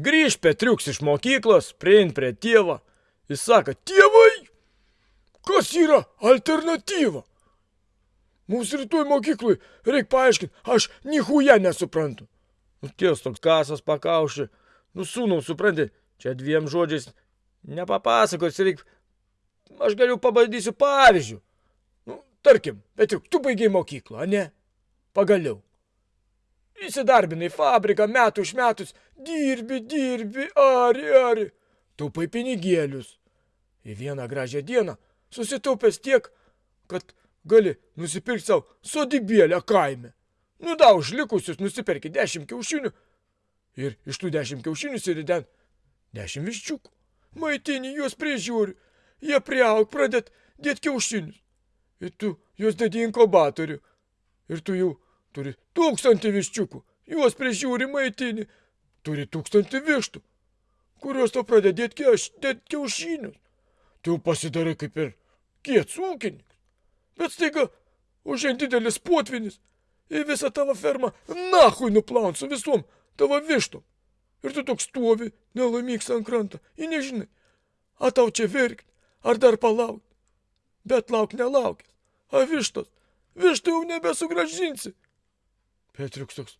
Grįž Petriuks iš mokyklos, priein prie tėvo. Jis sako, tėvai, kas yra alternatyva? Mums rytoj mokyklui reikia paaiškinti, aš nihuja nesuprantu. Nu, ties toks kasas pakaušė. Nu, sūnau, supranti, čia dviem žodžiais nepapasakos, reikia... Aš galiu pabandysiu pavyzdžių. Nu, tarkim, bet juk tu baigiai mokyklą, ne? Pagaliau. Įsidarbinai fabriką metų iš metus, dirbi, dirbi, ari, ari. Taupai pinigėlius. Į vieną gražią dieną susitaupęs tiek, kad gali nusipirkti savo sodybėlę kaime. Nu da, už likusius nusiperki dešimt kiaušinių ir iš tų dešimt kiaušinių siriden dešimt viščiukų. Maitini juos prižiūri, jie priaug pradėt dėt kiaušinius. Ir tu juos dedi inkubatorių. Ir tu jau turi tūkstantį viščiukų, juos prižiūri maitini, turi tūkstantį vištų, kurios to pradėt dėt kiaušinius. Tu pasidarai kaip ir kiets ūkininkas. Bet staiga užien didelis potvinis ir visą tavo fermą nahui nuplaun su visom tavo vištom. Ir tu toks stovi, nelaimingas ant kranto, ir nežinai, ar tau čia verkti, ar dar palaukti. Bet lauk nelaukęs, o vištos, vištų jau nebesugražinsi. Petriuks toks,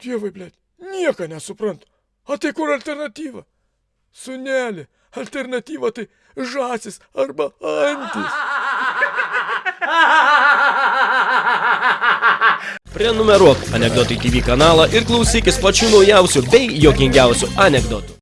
dievai, blėt, nieko nesuprantu. O tai kur alternatyva? Sunelė, alternatyva tai žasis arba antis. Prenumeruok Anekdotai TV kanalą ir klausykis pačių naujausių bei jokingiausių anekdotų.